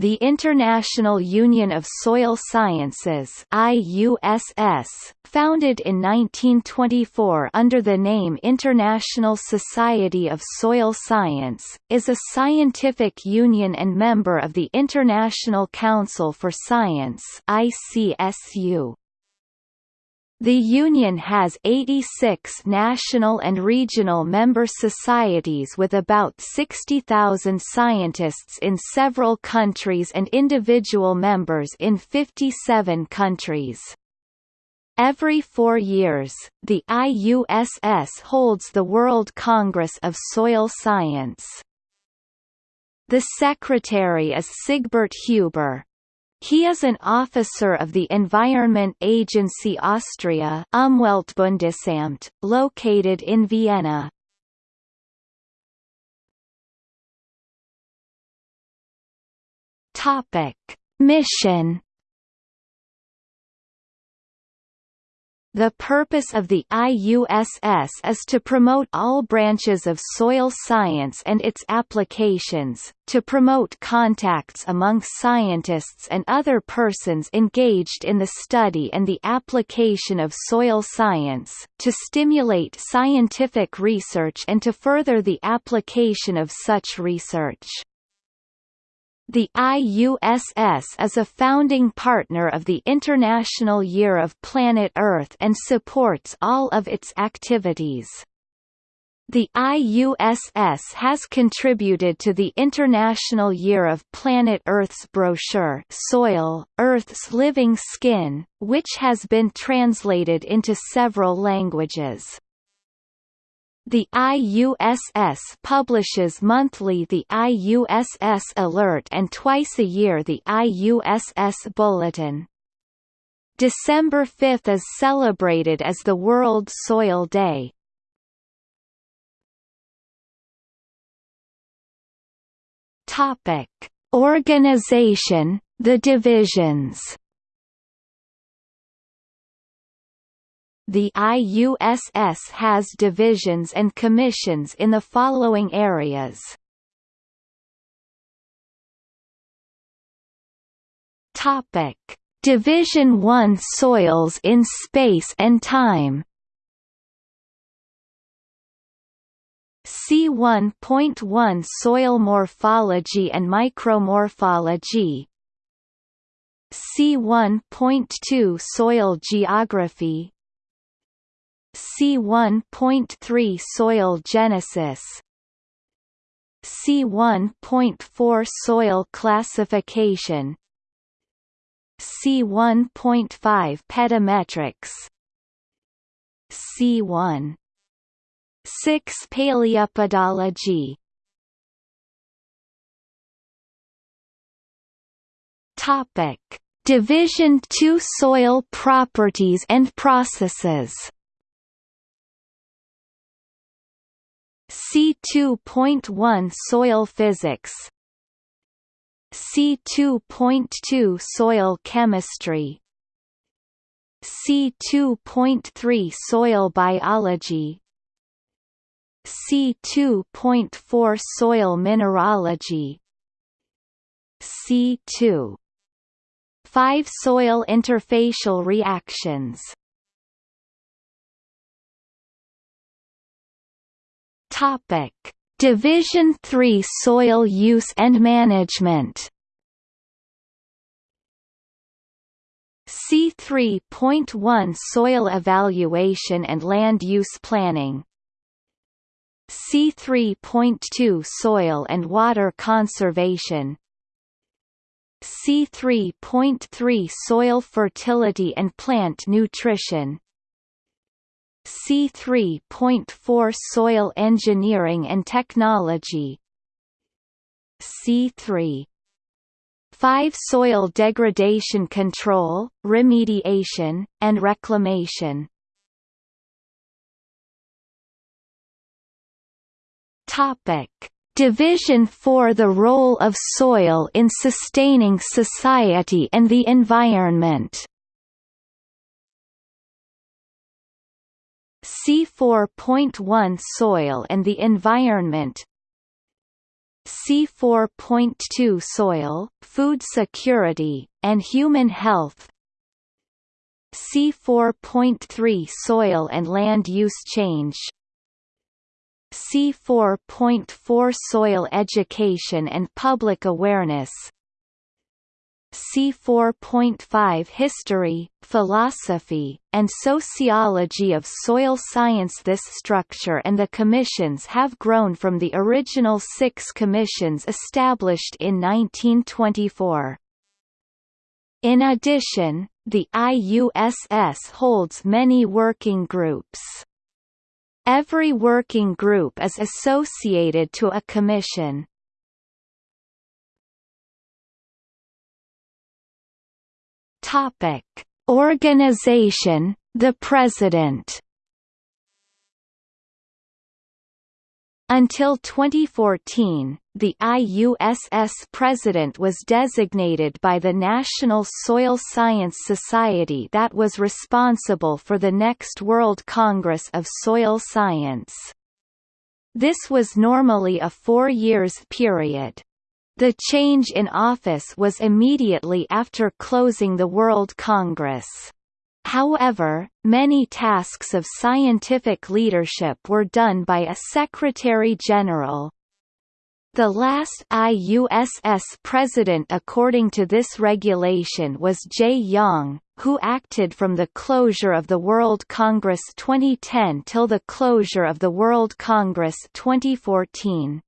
The International Union of Soil Sciences IUSS, founded in 1924 under the name International Society of Soil Science, is a scientific union and member of the International Council for Science ICSU. The Union has 86 national and regional member societies with about 60,000 scientists in several countries and individual members in 57 countries. Every four years, the IUSS holds the World Congress of Soil Science. The secretary is Sigbert Huber, he is an officer of the Environment Agency Austria Umweltbundesamt, located in Vienna. Topic: Mission The purpose of the IUSS is to promote all branches of soil science and its applications, to promote contacts among scientists and other persons engaged in the study and the application of soil science, to stimulate scientific research and to further the application of such research. The IUSS is a founding partner of the International Year of Planet Earth and supports all of its activities. The IUSS has contributed to the International Year of Planet Earth's brochure Soil, Earth's Living Skin, which has been translated into several languages. The IUSS publishes monthly the IUSS Alert and twice a year the IUSS Bulletin. December 5 is celebrated as the World Soil Day. Topic: Organization, the divisions The IUSS has divisions and commissions in the following areas. Topic: Division 1 Soils in Space and Time. C1.1 Soil Morphology and Micromorphology. C1.2 Soil Geography C1.3 Soil genesis. C1.4 Soil classification. C1.5 Pedometrics C1 6 Paleopedology Topic. Division 2 Soil properties and processes C2.1 Soil physics C2.2 Soil chemistry C2.3 Soil biology C2.4 Soil mineralogy C2 5 Soil interfacial reactions Topic: Division 3 Soil Use and Management. C3.1 Soil Evaluation and Land Use Planning. C3.2 Soil and Water Conservation. C3.3 Soil Fertility and Plant Nutrition C3.4 Soil Engineering and Technology. C3 5 Soil degradation control, remediation, and reclamation. Topic. Division 4 The role of soil in sustaining society and the environment C4.1 Soil and the environment. C4.2 Soil, Food Security, and Human Health. C4.3 Soil and Land Use Change. C4.4 Soil Education and Public Awareness C4.5 History, Philosophy, and Sociology of Soil Science This structure and the commissions have grown from the original six commissions established in 1924. In addition, the IUSS holds many working groups. Every working group is associated to a commission. Topic: Organization, the President. Until 2014, the IUSS president was designated by the National Soil Science Society that was responsible for the next World Congress of Soil Science. This was normally a four years period. The change in office was immediately after closing the World Congress. However, many tasks of scientific leadership were done by a Secretary-General. The last IUSS president according to this regulation was Jae Yang, who acted from the closure of the World Congress 2010 till the closure of the World Congress 2014.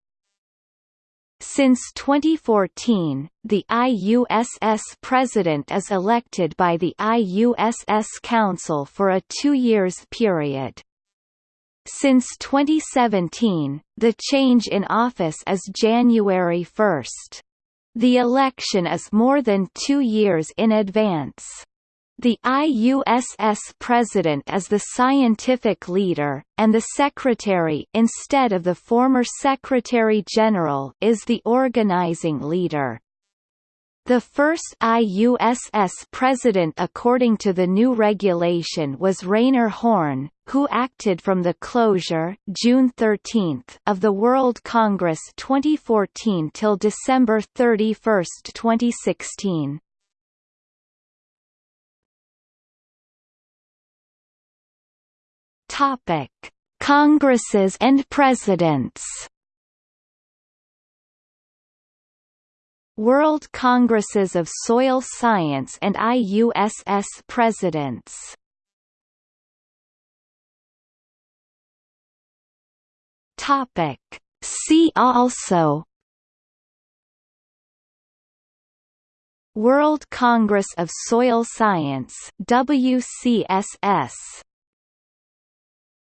Since 2014, the IUSS president is elected by the IUSS Council for a two years period. Since 2017, the change in office is January 1. The election is more than two years in advance. The IUSS president is the scientific leader, and the secretary instead of the former secretary-general is the organizing leader. The first IUSS president according to the new regulation was Rainer Horn, who acted from the closure June 13 of the World Congress 2014 till December 31, 2016. Topic: Congresses and Presidents. World Congresses of Soil Science and IUSS Presidents. Topic: See also World Congress of Soil Science WCSS